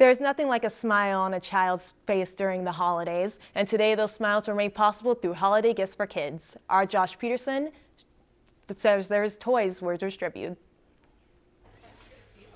There's nothing like a smile on a child's face during the holidays, and today those smiles were made possible through holiday gifts for kids. Our Josh Peterson says there's toys were distributed.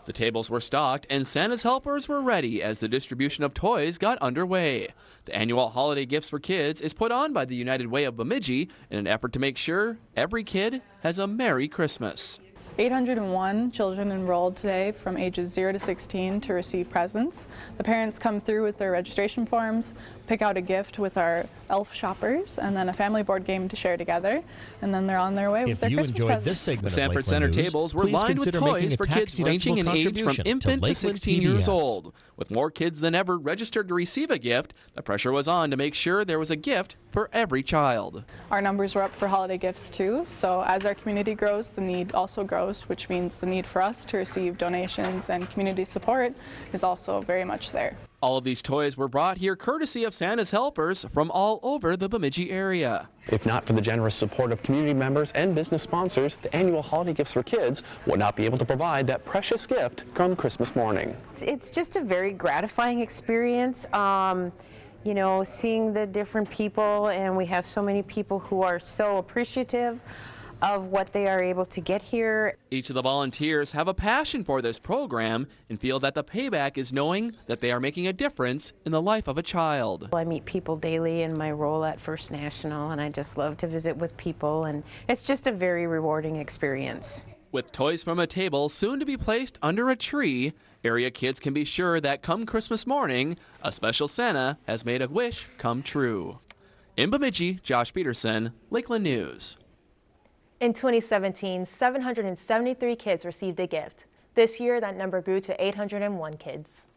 The tables were stocked and Santa's helpers were ready as the distribution of toys got underway. The annual Holiday Gifts for Kids is put on by the United Way of Bemidji in an effort to make sure every kid has a Merry Christmas. 801 children enrolled today from ages 0 to 16 to receive presents. The parents come through with their registration forms, pick out a gift with our elf shoppers, and then a family board game to share together, and then they're on their way with if their you Christmas enjoyed presents. this segment The Sanford Center Lakeland tables were lined with toys for kids ranging in age from infant to Lakeland 16 years old. With more kids than ever registered to receive a gift, the pressure was on to make sure there was a gift for every child. Our numbers were up for holiday gifts too, so as our community grows, the need also grows, which means the need for us to receive donations and community support is also very much there. All of these toys were brought here courtesy of Santa's helpers from all over the Bemidji area. If not for the generous support of community members and business sponsors, the annual Holiday Gifts for Kids would not be able to provide that precious gift come Christmas morning. It's, it's just a very gratifying experience. Um, you know, seeing the different people, and we have so many people who are so appreciative of what they are able to get here. Each of the volunteers have a passion for this program and feel that the payback is knowing that they are making a difference in the life of a child. I meet people daily in my role at First National, and I just love to visit with people, and it's just a very rewarding experience. With toys from a table soon to be placed under a tree, area kids can be sure that come Christmas morning, a special Santa has made a wish come true. In Bemidji, Josh Peterson, Lakeland News. In 2017, 773 kids received a gift. This year, that number grew to 801 kids.